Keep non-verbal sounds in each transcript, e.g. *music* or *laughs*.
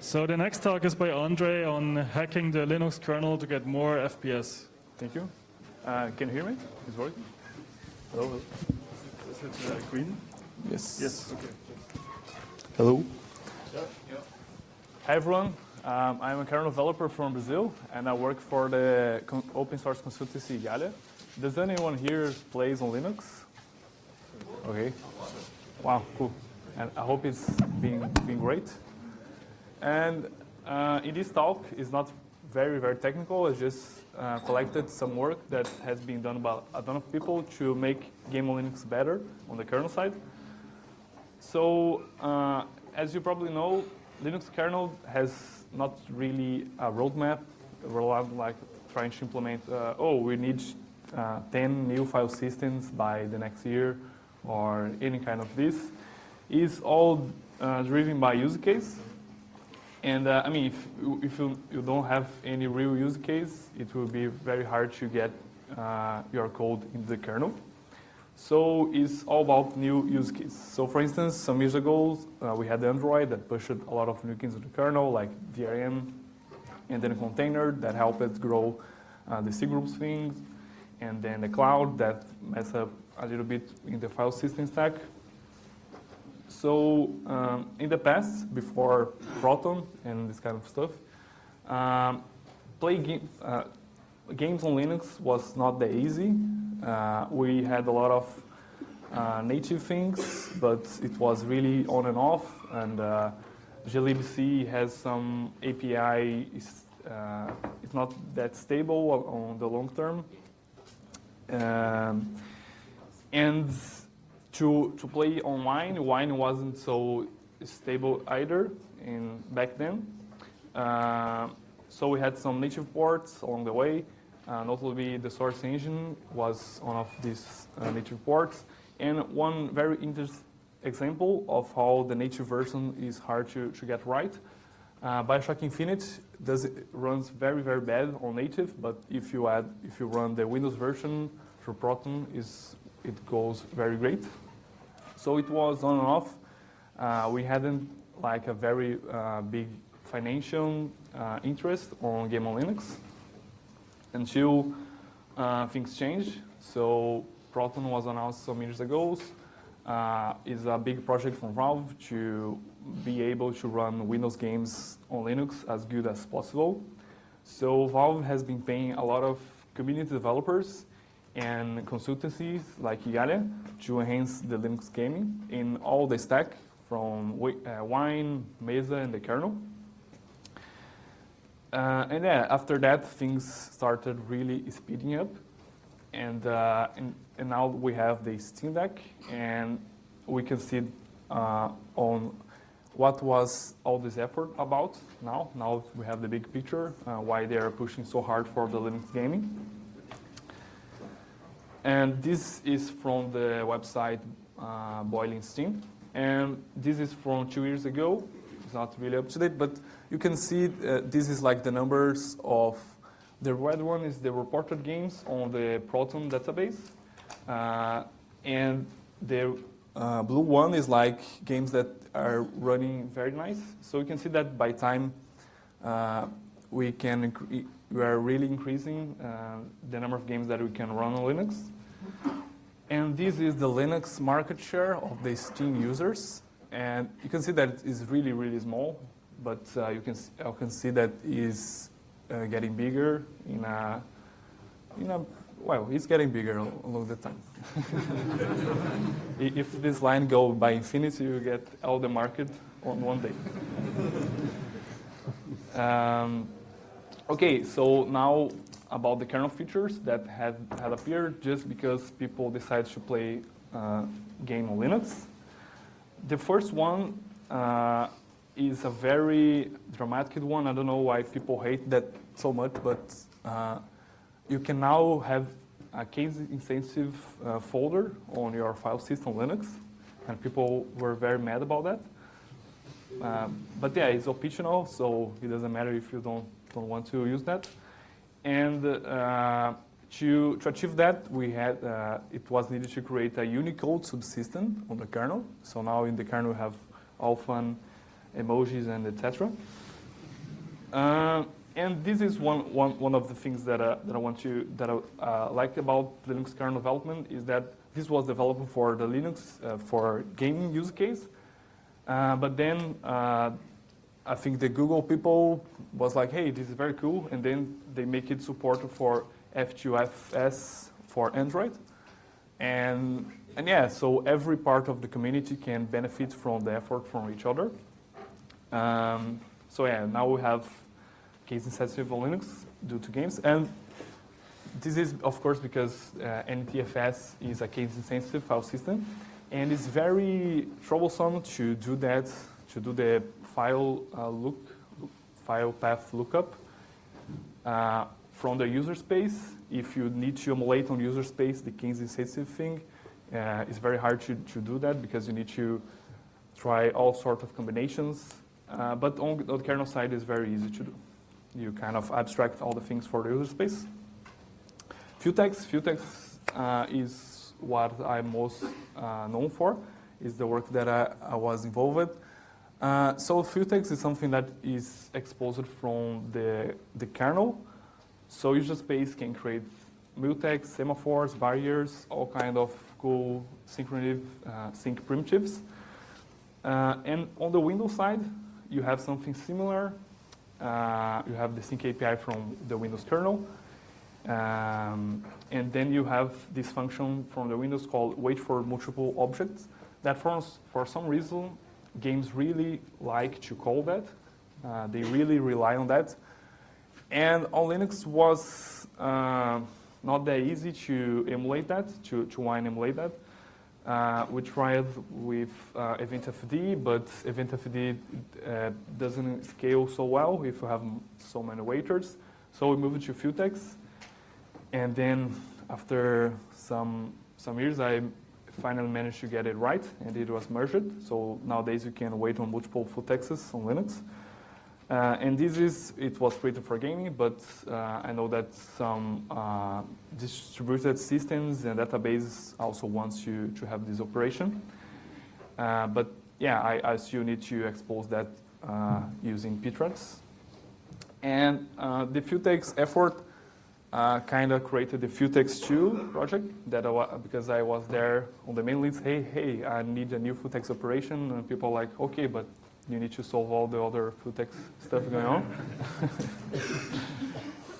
So the next talk is by Andre on hacking the Linux kernel to get more FPS. Thank you. Uh, can you hear me? It's working? Hello. Is it uh, green? Yes. Yes. Okay. Hello. Yeah. Hi everyone. Um, I'm a kernel developer from Brazil, and I work for the open source consultancy Igalia. Does anyone here plays on Linux? Okay. Wow, cool. And I hope it's been, been great. And uh, in this talk, it's not very, very technical. It's just uh, collected some work that has been done by a ton of people to make Game on Linux better on the kernel side. So, uh, as you probably know, Linux kernel has not really a roadmap. We're not like trying to implement, uh, oh, we need uh, 10 new file systems by the next year or any kind of this. It's all uh, driven by use case. And uh, I mean, if, you- if you, you don't have any real use case, it will be very hard to get uh, your code in the kernel. So it's all about new use cases. So for instance, some years ago, uh, we had Android that pushed a lot of new things to the kernel, like DRM, and then a container that helped grow uh, the C groups things, and then the cloud that mess up a little bit in the file system stack. So um, in the past, before Proton and this kind of stuff, um, play uh, games on Linux was not that easy. Uh, we had a lot of uh, native things, but it was really on and off. And uh, glibc has some API. Is, uh, it's not that stable on the long term. Um, and to to play online, Wine wasn't so stable either in back then. Uh, so we had some native ports along the way. Uh, notably, the source engine was one of these uh, native ports. And one very interesting example of how the native version is hard to, to get right. Uh, Bioshock Infinite does it, runs very very bad on native, but if you add if you run the Windows version through Proton, is it goes very great. So it was on and off. Uh, we hadn't like a very uh, big financial uh, interest on Game on Linux until uh, things changed. So Proton was announced some years ago. Uh, is a big project from Valve to be able to run Windows games on Linux as good as possible. So Valve has been paying a lot of community developers and consultancies like Igalia to enhance the Linux gaming in all the stack from uh, Wine, Mesa, and the kernel. Uh, and yeah, after that, things started really speeding up. And, uh, and, and now we have the Steam Deck, and we can see uh, on what was all this effort about now. Now we have the big picture, uh, why they are pushing so hard for the Linux gaming. And this is from the website uh, Boiling Steam. And this is from two years ago. It's not really up to date, but you can see uh, this is like the numbers of the red one is the reported games on the Proton database. Uh, and the uh, blue one is like games that are running very nice. So you can see that by time uh, we can we are really increasing uh, the number of games that we can run on Linux. And this is the Linux market share of the Steam users. And you can see that it is really, really small, but uh, you can you can see that is uh, getting bigger in a in a well, it's getting bigger al- along the time. *laughs* If this line go by infinity, you get all the market on one day. *laughs* um, okay, so now about the kernel features that had, had appeared just because people decided to play uh, game on Linux. The first one uh, is a very dramatic one. I don't know why people hate that so much, but uh, you can now have a case-insensitive uh, folder on your file system Linux, and people were very mad about that. Um, but yeah, it's optional, so it doesn't matter if you don't, don't want to use that. And uh, to, to achieve that, we had uh, it was needed to create a Unicode subsystem on the kernel. So now in the kernel we have all fun emojis and etc. Uh, and this is one, one, one of the things that, uh, that I want to that I uh, like about Linux kernel development is that this was developed for the Linux uh, for gaming use case, but then I think the Google people was like, hey, this is very cool, and then they make it support for F2FS for Android, and and yeah, so every part of the community can benefit from the effort from each other. Um, so yeah, now we have case insensitive Linux due to games. And this is, of course, because uh, NTFS is a case insensitive file system. And it's very troublesome to do that, to do the file uh, look, file path lookup uh, from the user space. If you need to emulate on user space the case insensitive thing, uh, it's very hard to, to do that because you need to try all sorts of combinations. Uh, but on, on the kernel side, it's very easy to do you kind of abstract all the things for the user space. Futex, Futex uh, is what I'm most uh, known for, is the work that I, I was involved with. Uh, so Futex is something that is exposed from the, the kernel. So user space can create mutex, semaphores, barriers, all kind of cool synchrony uh, sync primitives. Uh, and on the Windows side, you have something similar, uh, you have the sync API from the Windows kernel. Um, and then you have this function from the Windows called wait for multiple objects that for, for some reason games really like to call that. Uh, they really rely on that. And on Linux was uh, not that easy to emulate that, to, to wine emulate that. Uh, we tried with uh, EventFD, but EventFD uh, doesn't scale so well if you have so many waiters. So we moved to Futex, and then after some some years, I finally managed to get it right, and it was merged. So nowadays you can wait on multiple Futexes on Linux. Uh, and this is, it was created for gaming, but uh, I know that some uh, distributed systems and databases also wants you to have this operation. Uh, but yeah, I, I still need to expose that uh, using Ptrace. And uh, the Futex effort kind of created the Futex 2 project that I because I was there on the main list, hey, hey, I need a new Futex operation. And people are like, okay, but you need to solve all the other Futex stuff going on. *laughs*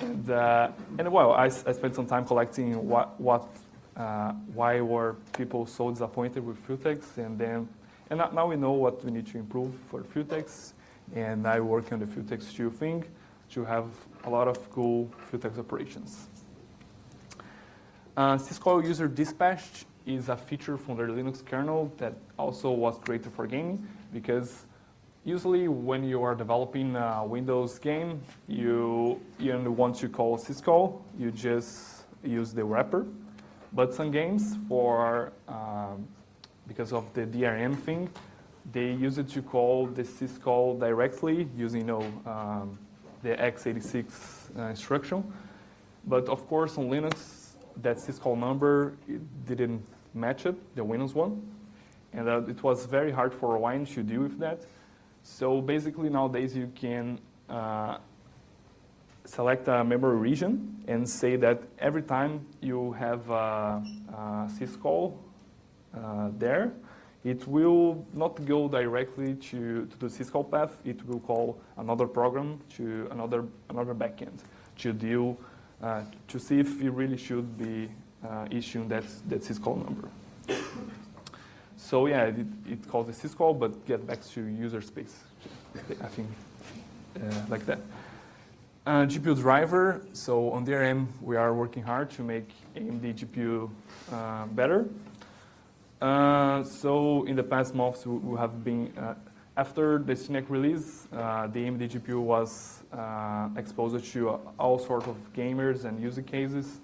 and, uh, and well, I, I, spent some time collecting what, what uh, why were people so disappointed with Futex, and then and now we know what we need to improve for Futex, and I work on the Futex 2 thing to have a lot of cool Futex operations. Uh, syscall user dispatch is a feature from the Linux kernel that also was created for gaming because Usually when you are developing a Windows game, you, you only want to call syscall, you just use the wrapper. But some games, for um, because of the DRM thing, they use it to call the syscall directly using you know, um, the x86 uh, instruction. But of course, on Linux, that syscall number didn't match it, the Windows one. And uh, it was very hard for Wine to deal with that. So basically nowadays you can uh, select a memory region and say that every time you have a, a syscall uh, there, it will not go directly to, to the syscall path. It will call another program to another another backend to deal uh, to see if it really should be uh, issuing that that syscall number. So yeah, it, it calls a syscall, but get back to user space. I think uh, like that. Uh, GPU driver. So on DRM, we are working hard to make AMD GPU uh, better. Uh, so in the past months, we have been uh, after the Steam Deck release, uh, the AMD GPU was exposed to all sorts of gamers and user cases,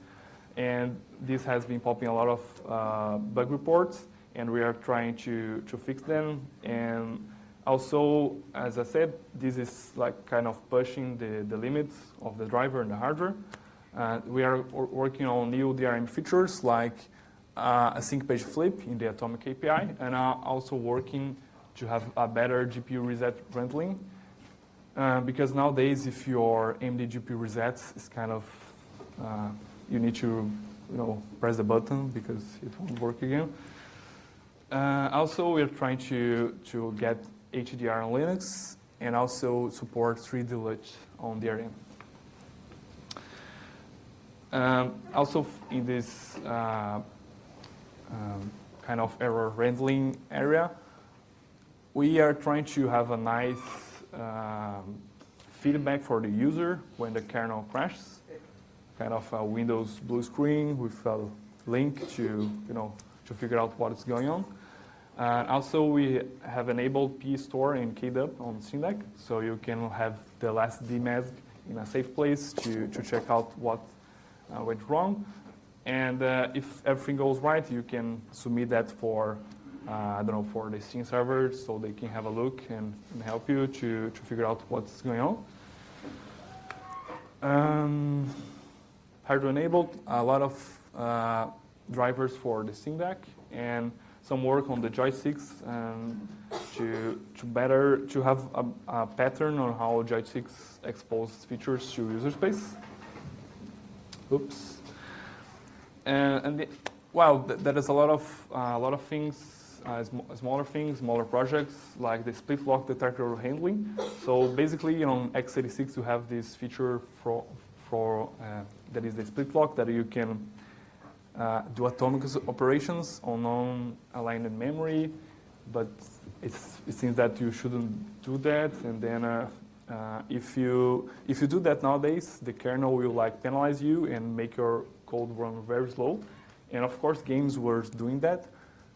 and this has been popping a lot of bug reports and we are trying to, to fix them. And also, as I said, this is like kind of pushing the, the limits of the driver and the hardware. Uh, we are working on new DRM features like uh, a sync page flip in the Atomic API, and are also working to have a better GPU reset handling. Uh, because nowadays, if your AMD GPU resets, it's kind of uh, you need to you know press the button because it won't work again. Uh, also, we're trying to to get HDR on Linux and also support 3D LUT on DRM. Um, also, in this uh, um, kind of error handling area, we are trying to have a nice um, feedback for the user when the kernel crashes, kind of a Windows blue screen with a link to, you know, to figure out what is going on. Uh, also, we have enabled pstore and kdump on Steam Deck, so you can have the last dmesg in a safe place to, to check out what uh, went wrong. And uh, if everything goes right, you can submit that for, uh, I don't know, for the Steam server so they can have a look and, and help you to, to figure out what's going on. Um, hardware enabled, a lot of uh, drivers for the Steam Deck and some work on the joysticks um, to, to better, to have a, a pattern on how joysticks expose features to user space. Oops. And, and the, well, th there is a lot of uh, a lot of things, uh, sm smaller things, smaller projects like the split lock detector handling. So basically, you know, x86 you have this feature for for uh, that is the split lock that you can uh, do atomic operations on non-aligned memory, but it seems that you shouldn't do that, and then. Uh, uh, if you if you do that nowadays, the kernel will like penalize you and make your code run very slow. And of course, games were doing that.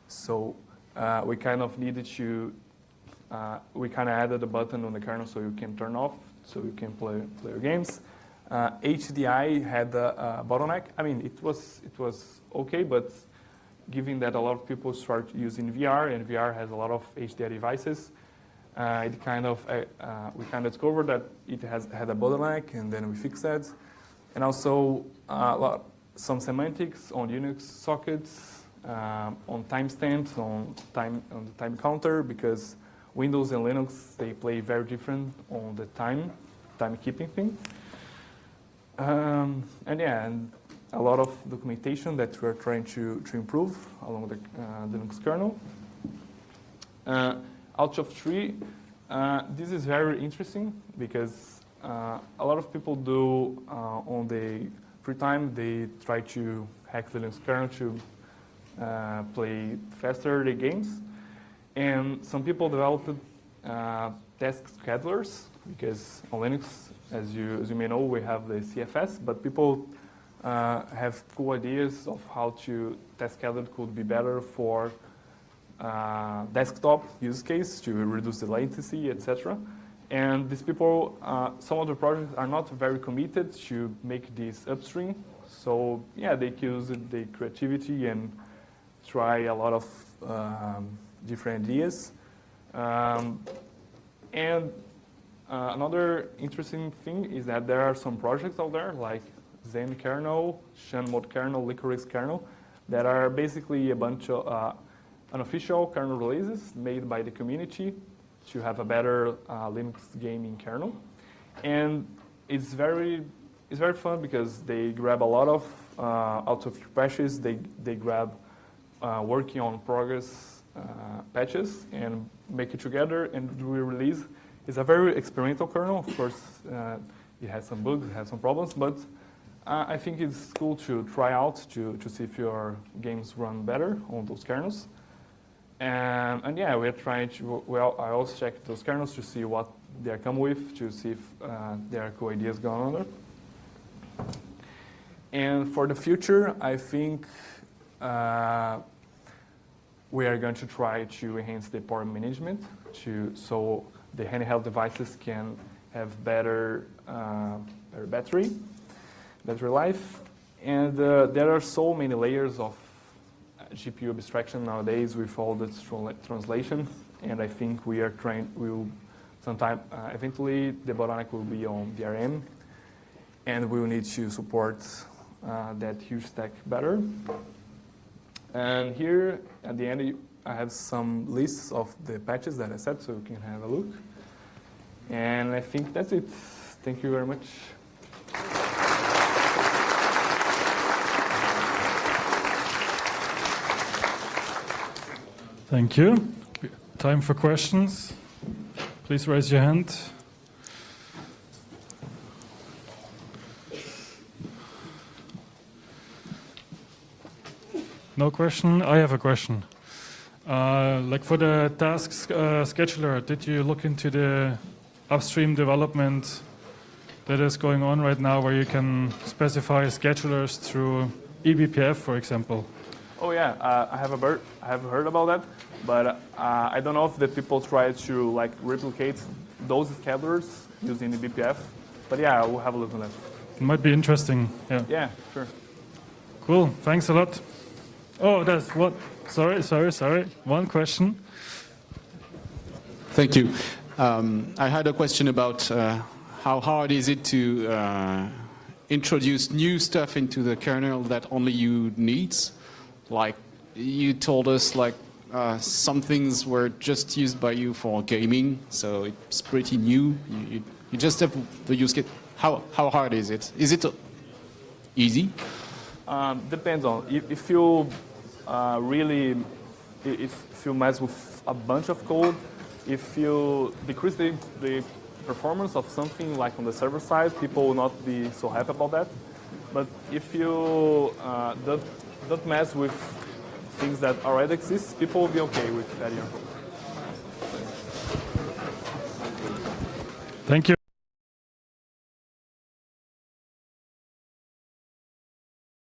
So uh, we kind of needed to, uh, we kind of added a button on the kernel so you can turn off, so you can play, play your games. Uh, HDI had a, a, bottleneck. I mean, it was, it was okay, but given that a lot of people start using VR, and VR has a lot of HDI devices, uh, it kind of, uh, uh, we kind of discovered that it has had a bottleneck, and then we fixed that. And also, a lot, some semantics on Unix sockets, um, on timestamps, on time on the time counter, because Windows and Linux they play very different on the time timekeeping thing. Um, and yeah, and a lot of documentation that we're trying to, to improve along the uh, Linux kernel. Uh, out of tree, uh, this is very interesting because uh, a lot of people do uh, on the free time, they try to hack the Linux kernel to uh, play faster the games. And some people developed uh, task schedulers because on Linux, as you, as you may know, we have the CFS, but people uh, have cool ideas of how to task schedule could be better for uh, desktop use case to reduce the latency, etc. And these people, uh, some of the projects are not very committed to make this upstream. So yeah, they use the creativity and try a lot of um, different ideas. Um, and uh, another interesting thing is that there are some projects out there like Zen kernel, Shenmue kernel, Liquorix kernel, that are basically a bunch of uh, unofficial kernel releases made by the community to have a better uh, Linux gaming kernel. And it's very, it's very fun because they grab a lot of uh, out of patches, they, they grab uh, working on progress uh, patches and make it together and do a release. It's a very experimental kernel. Of course, it has some bugs, it has some problems, but I think it's cool to try out to, to see if your games run better on those kernels. And, and yeah, we're trying to, well, I also check those kernels to see what they come with, to see if uh, there are cool ideas going on there. And for the future, I think uh, we are going to try to enhance the power management to, so the handheld devices can have better, uh, better battery, battery life. And uh, there are so many layers of GPU abstraction nowadays with all the translation, and I think we are trying, we will sometime, uh, eventually the bottleneck will be on VRM, and we will need to support uh, that huge stack better. And here at the end, I have some lists of the patches that I set, so you can have a look. And I think that's it. Thank you very much. Thank you. Time for questions. Please raise your hand. No question? I have a question. Uh, like for the task uh, scheduler, did you look into the upstream development that is going on right now where you can specify schedulers through eBPF, for example? Oh yeah, uh, I have a bird, I have heard about that, but uh, I don't know if the people try to like replicate those schedulers using the BPF. But yeah, we'll have a look on that. It might be interesting. Yeah. Yeah, sure. Cool. Thanks a lot. Oh, that's what. Sorry, sorry, sorry. One question. Thank you. Um, I had a question about uh, how hard is it to uh, introduce new stuff into the kernel that only you needs? Like you told us, like uh, some things were just used by you for gaming, so it's pretty new. You, you, you just have the use case. How how hard is it? Is it easy? Um, depends on if, if you uh, really if, if you mess with a bunch of code, if you decrease the, the performance of something like on the server side, people will not be so happy about that. But if you uh, don't, mess with things that already exist, people will be okay with code. Thank you.